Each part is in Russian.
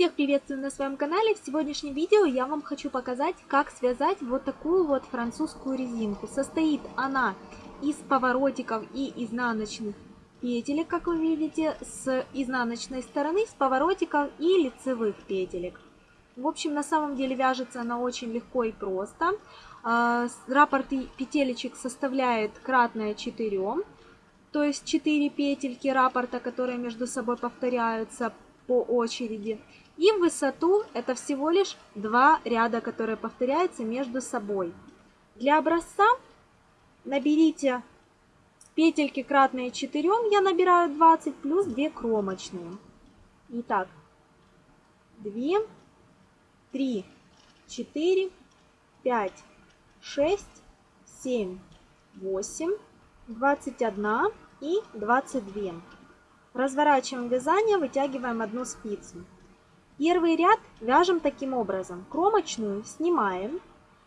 Всех приветствую на своем канале. В сегодняшнем видео я вам хочу показать, как связать вот такую вот французскую резинку. Состоит она из поворотиков и изнаночных петелек, как вы видите, с изнаночной стороны, с поворотиков и лицевых петелек. В общем, на самом деле вяжется она очень легко и просто. А, раппорт петелечек составляет кратное 4, то есть 4 петельки раппорта, которые между собой повторяются по очереди. И высоту это всего лишь два ряда, которые повторяются между собой. Для образца наберите петельки кратные 4, я набираю 20, плюс 2 кромочные. Итак, 2, 3, 4, 5, 6, 7, 8, 21 и 22. Разворачиваем вязание, вытягиваем одну спицу. Первый ряд вяжем таким образом. Кромочную снимаем,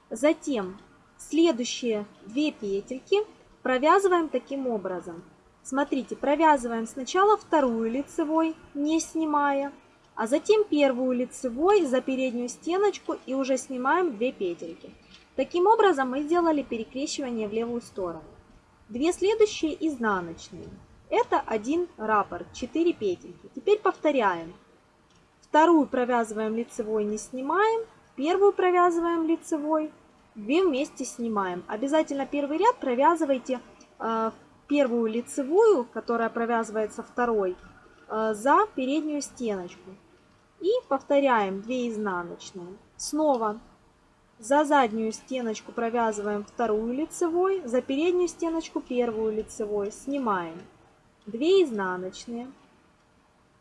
затем следующие две петельки провязываем таким образом. Смотрите, провязываем сначала вторую лицевой, не снимая, а затем первую лицевой за переднюю стеночку и уже снимаем две петельки. Таким образом мы сделали перекрещивание в левую сторону. Две следующие изнаночные. Это один раппорт, 4 петельки. Теперь повторяем. Вторую провязываем лицевой, не снимаем. Первую провязываем лицевой. Две вместе снимаем. Обязательно первый ряд провязывайте э, первую лицевую, которая провязывается второй, э, за переднюю стеночку. И повторяем 2 изнаночные. Снова за заднюю стеночку провязываем вторую лицевой, за переднюю стеночку первую лицевой, снимаем. 2 изнаночные.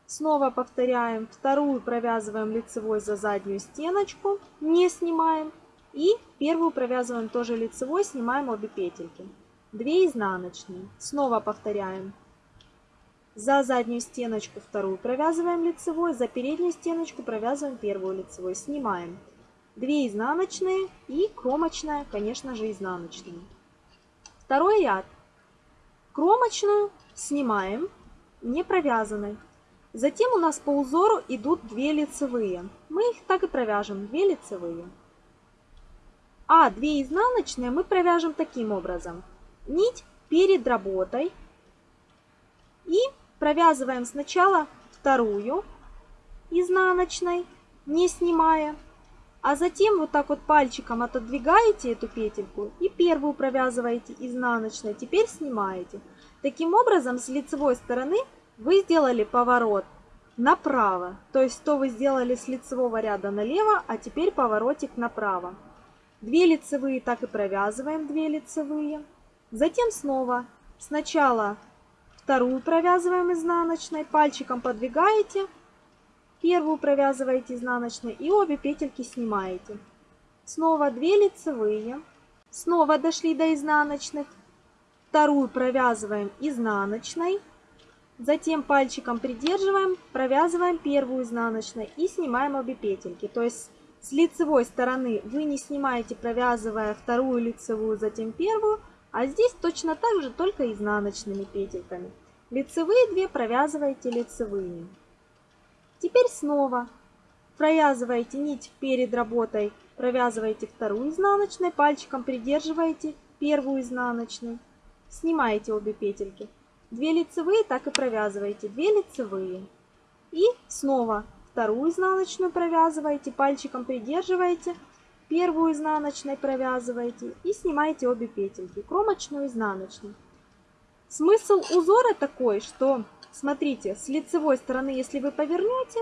Снова повторяем, вторую провязываем лицевой за заднюю стеночку, не снимаем. И первую провязываем тоже лицевой, снимаем обе петельки. 2 изнаночные. Снова повторяем. За заднюю стеночку вторую провязываем лицевой, за переднюю стеночку провязываем первую лицевой, снимаем. 2 изнаночные и кромочная, конечно же, изнаночная. Второй ряд. Кромочную снимаем, не провязанной. Затем у нас по узору идут две лицевые. Мы их так и провяжем, две лицевые. А две изнаночные мы провяжем таким образом. Нить перед работой. И провязываем сначала вторую изнаночной, не снимая. А затем вот так вот пальчиком отодвигаете эту петельку и первую провязываете изнаночной. Теперь снимаете. Таким образом, с лицевой стороны вы сделали поворот направо. То есть, то вы сделали с лицевого ряда налево, а теперь поворотик направо. Две лицевые так и провязываем, две лицевые. Затем снова сначала вторую провязываем изнаночной, пальчиком подвигаете, первую провязываете изнаночной и обе петельки снимаете. Снова 2 лицевые, снова дошли до изнаночных, вторую провязываем изнаночной, Затем пальчиком придерживаем, провязываем первую изнаночной и снимаем обе петельки. То есть с лицевой стороны вы не снимаете, провязывая вторую лицевую, затем первую, а здесь точно так же, только изнаночными петельками. Лицевые две провязываете лицевыми. Теперь снова провязываете нить перед работой, провязываете вторую изнаночной, пальчиком придерживаете первую изнаночную, снимаете обе петельки. 2 лицевые так и провязываете, 2 лицевые. И снова вторую изнаночную провязываете, пальчиком придерживаете, первую изнаночной провязываете и снимаете обе петельки, кромочную изнаночную. Смысл узора такой, что, смотрите, с лицевой стороны, если вы повернете,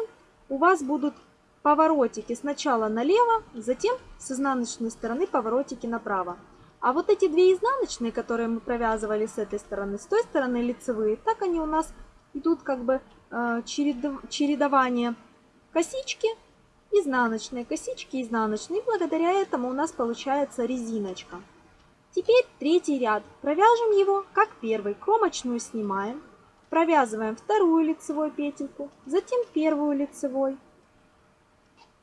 у вас будут поворотики сначала налево, затем с изнаночной стороны поворотики направо. А вот эти две изнаночные, которые мы провязывали с этой стороны, с той стороны лицевые, так они у нас идут как бы э, чередование косички, изнаночные, косички, изнаночные. И благодаря этому у нас получается резиночка. Теперь третий ряд. Провяжем его как первый. Кромочную снимаем. Провязываем вторую лицевую петельку, затем первую лицевой.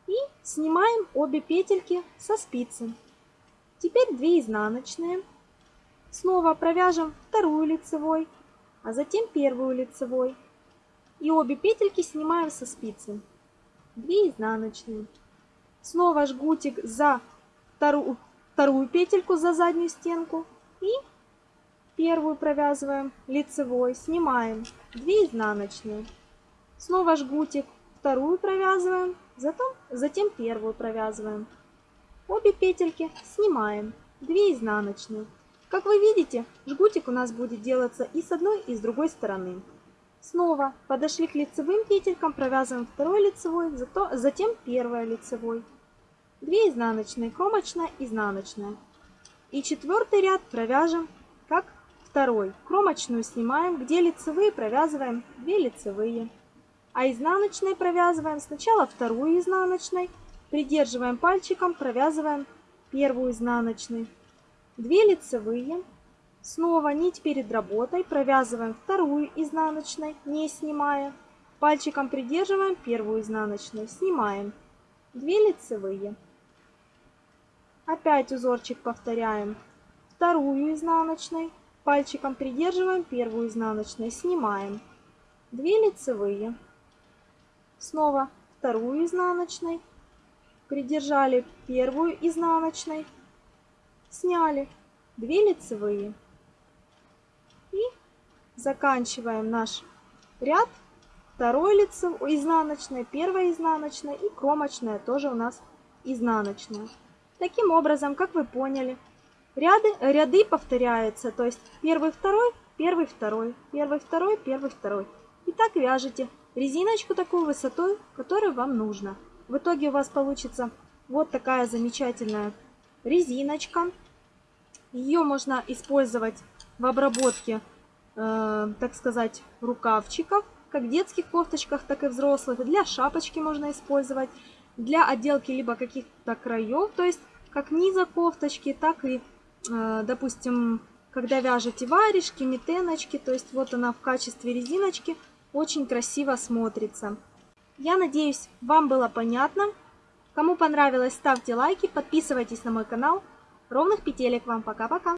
И снимаем обе петельки со спицы. Теперь 2 изнаночные. Снова провяжем вторую лицевой, а затем первую лицевой. И обе петельки снимаем со спицы. 2 изнаночные. Снова жгутик за вторую, вторую петельку за заднюю стенку и первую провязываем лицевой, снимаем 2 изнаночные. Снова жгутик, вторую провязываем, затем, затем первую провязываем. Обе петельки снимаем, 2 изнаночные. Как вы видите, жгутик у нас будет делаться и с одной, и с другой стороны. Снова подошли к лицевым петелькам, провязываем второй лицевой, зато, затем первая лицевой. 2 изнаночные, кромочная, изнаночная. И четвертый ряд провяжем как второй. Кромочную снимаем, где лицевые провязываем 2 лицевые. А изнаночные провязываем сначала вторую изнаночной, придерживаем пальчиком, провязываем первую изнаночной. 2 лицевые. Снова нить перед работой, провязываем вторую изнаночной, не снимая. Пальчиком придерживаем первую изнаночную, снимаем. 2 лицевые. Опять узорчик повторяем. Вторую изнаночной, пальчиком придерживаем первую изнаночной, снимаем. 2 лицевые. Снова вторую изнаночной, придержали первую изнаночной, сняли 2 лицевые и заканчиваем наш ряд второй лицевой изнаночной, первая изнаночная и кромочная тоже у нас изнаночная. Таким образом, как вы поняли, ряды, ряды повторяются, то есть первый, второй, первый, второй, первый, второй, первый, второй. И так вяжете резиночку такую высотой, которую вам нужно. В итоге у вас получится вот такая замечательная резиночка. Ее можно использовать в обработке, э, так сказать, рукавчиков, как в детских кофточках, так и взрослых. Для шапочки можно использовать, для отделки либо каких-то краев, то есть как низа кофточки, так и, допустим, когда вяжете варежки, метеночки, то есть вот она в качестве резиночки, очень красиво смотрится. Я надеюсь, вам было понятно. Кому понравилось, ставьте лайки, подписывайтесь на мой канал. Ровных петелек вам. Пока-пока.